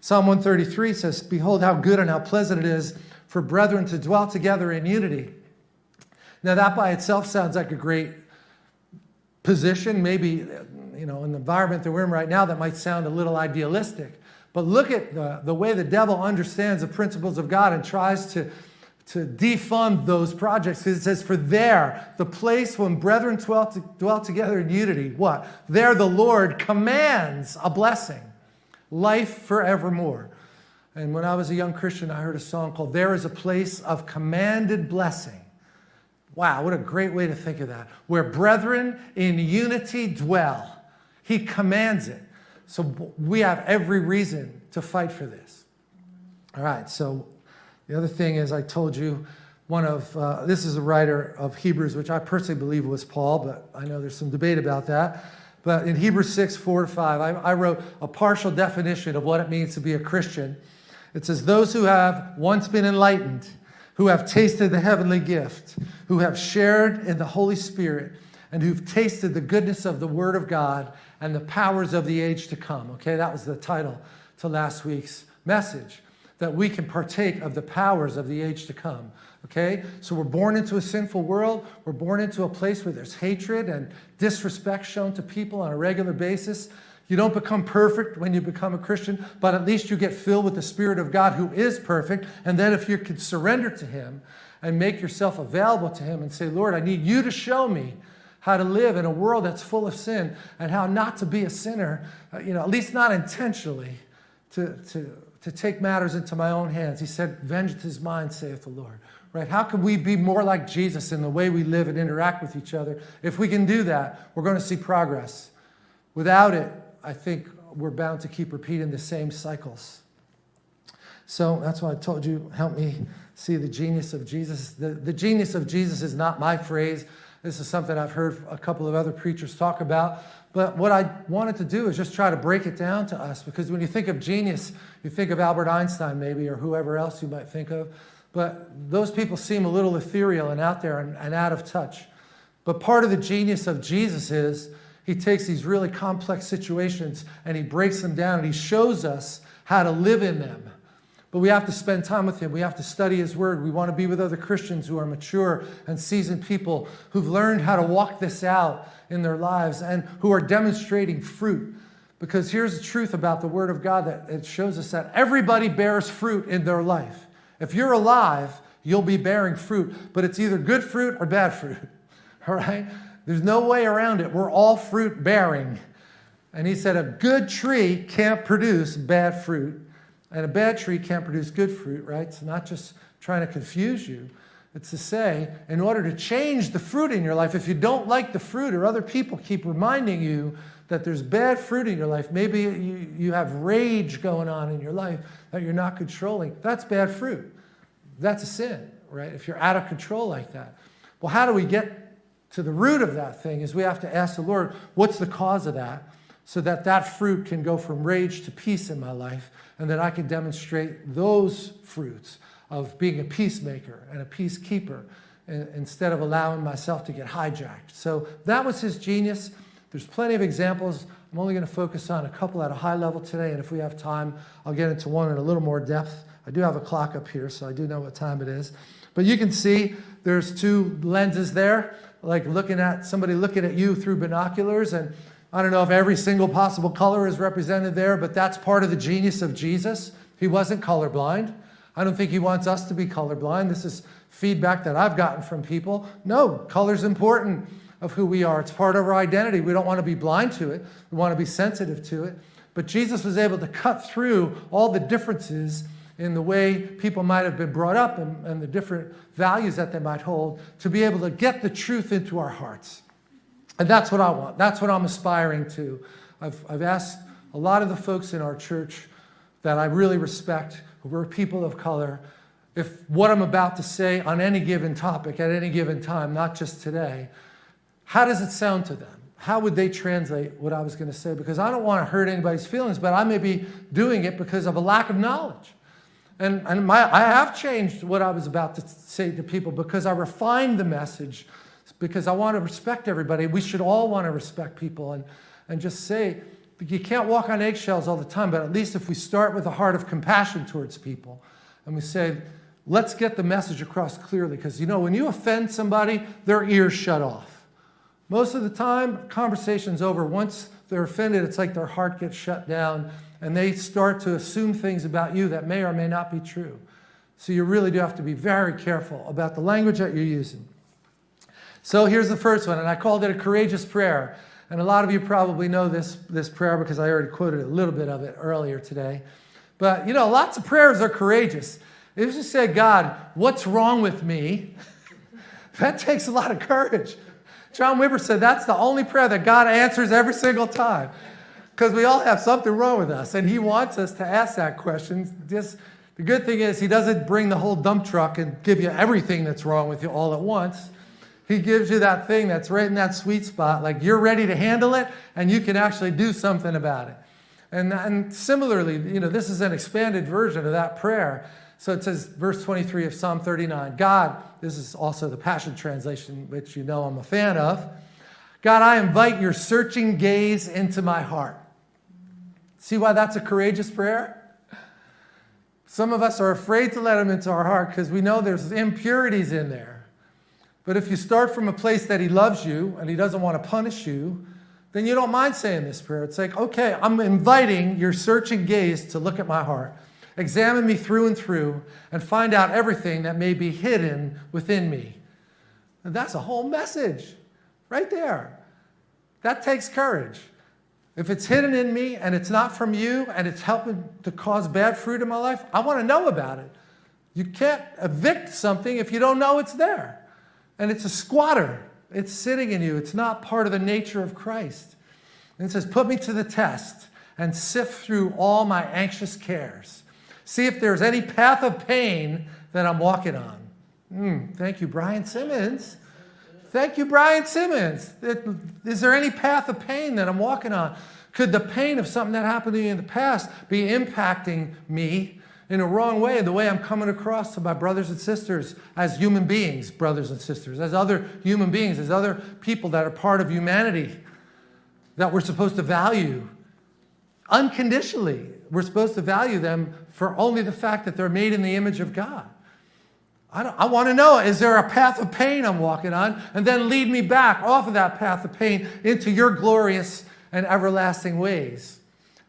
Psalm 133 says, Behold, how good and how pleasant it is for brethren to dwell together in unity. Now, that by itself sounds like a great position. Maybe, you know, in the environment that we're in right now, that might sound a little idealistic. But look at the, the way the devil understands the principles of God and tries to, to defund those projects. Because it says, For there, the place when brethren dwell, to, dwell together in unity, what? There the Lord commands a blessing, life forevermore. And when I was a young Christian, I heard a song called There is a Place of Commanded Blessing. Wow, what a great way to think of that. Where brethren in unity dwell. He commands it. So we have every reason to fight for this. All right, so the other thing is I told you one of, uh, this is a writer of Hebrews, which I personally believe was Paul, but I know there's some debate about that. But in Hebrews 6, 4 to 5, I, I wrote a partial definition of what it means to be a Christian. It says, Those who have once been enlightened, who have tasted the heavenly gift, who have shared in the Holy Spirit, and who've tasted the goodness of the Word of God and the powers of the age to come. Okay, that was the title to last week's message that we can partake of the powers of the age to come. Okay, so we're born into a sinful world. We're born into a place where there's hatred and disrespect shown to people on a regular basis. You don't become perfect when you become a Christian, but at least you get filled with the Spirit of God who is perfect. And then if you could surrender to Him and make yourself available to Him and say, Lord, I need you to show me how to live in a world that's full of sin and how not to be a sinner, uh, you know, at least not intentionally, to, to, to take matters into my own hands. He said, Vengeance is mine, saith the Lord. Right? How can we be more like Jesus in the way we live and interact with each other? If we can do that, we're going to see progress. Without it, I think we're bound to keep repeating the same cycles. So that's why I told you, help me see the genius of Jesus. The, the genius of Jesus is not my phrase. This is something I've heard a couple of other preachers talk about. But what I wanted to do is just try to break it down to us because when you think of genius, you think of Albert Einstein maybe or whoever else you might think of. But those people seem a little ethereal and out there and, and out of touch. But part of the genius of Jesus is he takes these really complex situations and he breaks them down and he shows us how to live in them. But we have to spend time with him. We have to study his word. We want to be with other Christians who are mature and seasoned people who've learned how to walk this out in their lives and who are demonstrating fruit. Because here's the truth about the word of God that it shows us that everybody bears fruit in their life. If you're alive, you'll be bearing fruit, but it's either good fruit or bad fruit. All right? There's no way around it. We're all fruit bearing. And he said, a good tree can't produce bad fruit, and a bad tree can't produce good fruit, right? It's not just trying to confuse you. It's to say, in order to change the fruit in your life, if you don't like the fruit or other people keep reminding you that there's bad fruit in your life, maybe you, you have rage going on in your life that you're not controlling, that's bad fruit. That's a sin, right? If you're out of control like that. Well, how do we get to the root of that thing is we have to ask the Lord, what's the cause of that? So that that fruit can go from rage to peace in my life and that I can demonstrate those fruits of being a peacemaker and a peacekeeper uh, instead of allowing myself to get hijacked. So that was his genius. There's plenty of examples. I'm only going to focus on a couple at a high level today, and if we have time, I'll get into one in a little more depth. I do have a clock up here, so I do know what time it is. But you can see there's two lenses there like looking at somebody looking at you through binoculars and I don't know if every single possible color is represented there, but that's part of the genius of Jesus. He wasn't colorblind. I don't think he wants us to be colorblind. This is feedback that I've gotten from people. No, color's important of who we are. It's part of our identity. We don't want to be blind to it. We want to be sensitive to it. But Jesus was able to cut through all the differences in the way people might have been brought up and, and the different values that they might hold to be able to get the truth into our hearts. And that's what I want. That's what I'm aspiring to. I've, I've asked a lot of the folks in our church that I really respect, who are people of color, if what I'm about to say on any given topic at any given time, not just today, how does it sound to them? How would they translate what I was going to say? Because I don't want to hurt anybody's feelings, but I may be doing it because of a lack of knowledge. And, and my, I have changed what I was about to say to people because I refined the message because I want to respect everybody. We should all want to respect people and, and just say, you can't walk on eggshells all the time, but at least if we start with a heart of compassion towards people and we say, let's get the message across clearly, because you know, when you offend somebody, their ears shut off. Most of the time, conversation's over. Once they're offended, it's like their heart gets shut down and they start to assume things about you that may or may not be true. So you really do have to be very careful about the language that you're using. So here's the first one, and I called it a courageous prayer. And a lot of you probably know this, this prayer because I already quoted a little bit of it earlier today. But you know, lots of prayers are courageous. If you say, God, what's wrong with me? that takes a lot of courage. John Wimber said that's the only prayer that God answers every single time. Because we all have something wrong with us, and He wants us to ask that question. Just the good thing is, He doesn't bring the whole dump truck and give you everything that's wrong with you all at once. He gives you that thing that's right in that sweet spot, like you're ready to handle it, and you can actually do something about it. And, and similarly, you know, this is an expanded version of that prayer. So it says, verse 23 of Psalm 39 God, this is also the Passion Translation, which you know I'm a fan of. God, I invite your searching gaze into my heart. See why that's a courageous prayer? Some of us are afraid to let him into our heart because we know there's impurities in there. But if you start from a place that he loves you and he doesn't want to punish you, then you don't mind saying this prayer. It's like, okay, I'm inviting your searching gaze to look at my heart. Examine me through and through and find out everything that may be hidden within me. And that's a whole message right there. That takes courage. If it's hidden in me and it's not from you and it's helping to cause bad fruit in my life, I want to know about it. You can't evict something if you don't know it's there. And it's a squatter. It's sitting in you. It's not part of the nature of Christ. And it says, Put me to the test and sift through all my anxious cares. See if there's any path of pain that I'm walking on. Mm, thank you, Brian Simmons. Thank you, Brian Simmons. Is there any path of pain that I'm walking on? Could the pain of something that happened to me in the past be impacting me in a wrong way, the way I'm coming across to my brothers and sisters as human beings, brothers and sisters, as other human beings, as other people that are part of humanity that we're supposed to value unconditionally? We're supposed to value them for only the fact that they're made in the image of God. I, I want to know, is there a path of pain I'm walking on? And then lead me back off of that path of pain into your glorious and everlasting ways.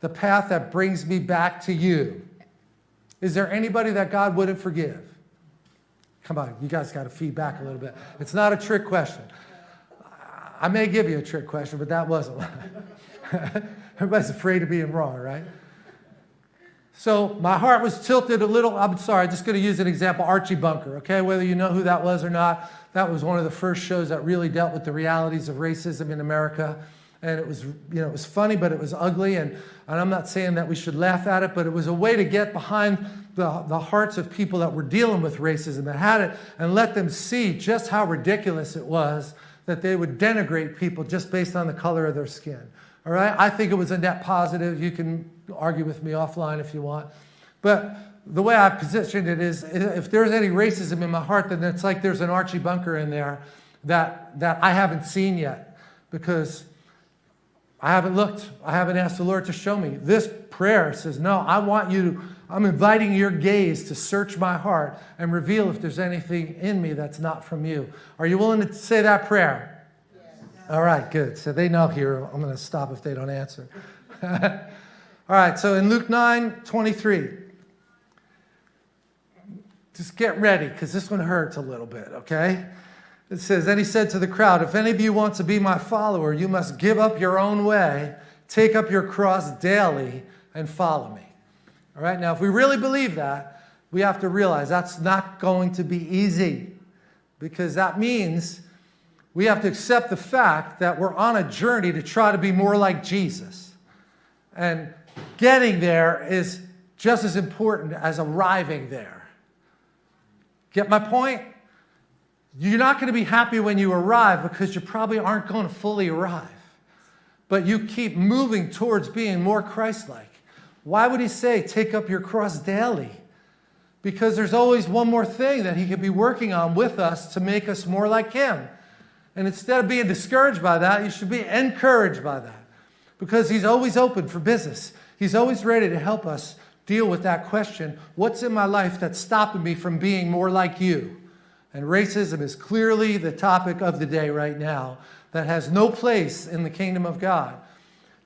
The path that brings me back to you. Is there anybody that God wouldn't forgive? Come on, you guys got to feed back a little bit. It's not a trick question. I may give you a trick question, but that wasn't. Everybody's afraid of being wrong, right? So my heart was tilted a little. I'm sorry, I'm just going to use an example Archie Bunker, okay? Whether you know who that was or not, that was one of the first shows that really dealt with the realities of racism in America. And it was, you know, it was funny, but it was ugly. And, and I'm not saying that we should laugh at it, but it was a way to get behind the, the hearts of people that were dealing with racism, that had it, and let them see just how ridiculous it was that they would denigrate people just based on the color of their skin. All right? I think it was a net positive. You can argue with me offline if you want. But the way I positioned it is if there's any racism in my heart, then it's like there's an Archie Bunker in there that, that I haven't seen yet because I haven't looked. I haven't asked the Lord to show me. This prayer says, No, I want you to, I'm inviting your gaze to search my heart and reveal if there's anything in me that's not from you. Are you willing to say that prayer? All right, good. So they know here. I'm going to stop if they don't answer. All right, so in Luke 9 23, just get ready because this one hurts a little bit, okay? It says, Then he said to the crowd, If any of you want to be my follower, you must give up your own way, take up your cross daily, and follow me. All right, now if we really believe that, we have to realize that's not going to be easy because that means we have to accept the fact that we're on a journey to try to be more like Jesus. And getting there is just as important as arriving there. Get my point? You're not going to be happy when you arrive because you probably aren't going to fully arrive. But you keep moving towards being more Christ like. Why would he say, take up your cross daily? Because there's always one more thing that he could be working on with us to make us more like him. And instead of being discouraged by that, you should be encouraged by that. because He's always open for business. He's always ready to help us deal with that question what's in my life that's stopping me from being more like you? And racism is clearly the topic of the day right now that has no place in the kingdom of God.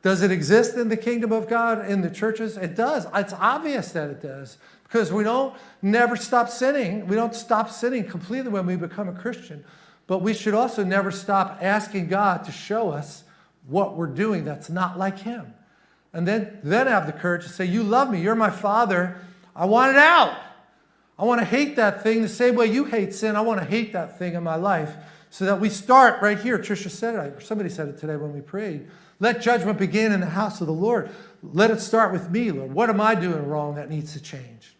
Does it exist in the kingdom of God in the churches? It does. It's obvious that it does because we don't never stop sinning. We don't stop sinning completely when we become a Christian. But we should also never stop asking God to show us what we're doing that's not like Him. And then, then have the courage to say, You love me. You're my Father. I want it out. I want to hate that thing the same way you hate sin. I want to hate that thing in my life so that we start right here. Trisha said it. Somebody said it today when we prayed. Let judgment begin in the house of the Lord. Let it start with me, Lord. What am I doing wrong that needs to change?